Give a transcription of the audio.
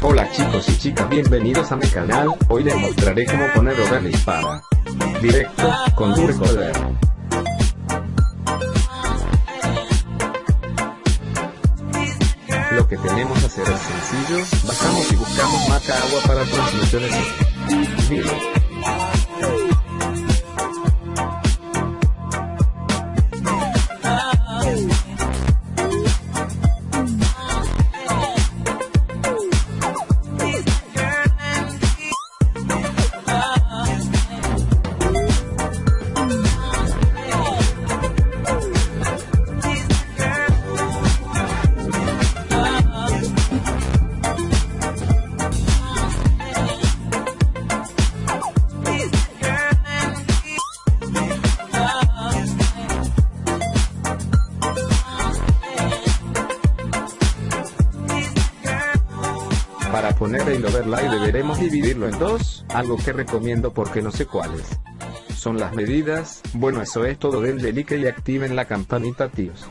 Hola chicos y chicas bienvenidos a mi canal, hoy les mostraré cómo poner overlay para directo, con Recorder. Lo que tenemos que hacer es sencillo, bajamos y buscamos Maca Agua para transmisiones. Para poner el overlay deberemos dividirlo en dos, algo que recomiendo porque no sé cuáles. Son las medidas, bueno eso es todo denle like y activen la campanita tíos.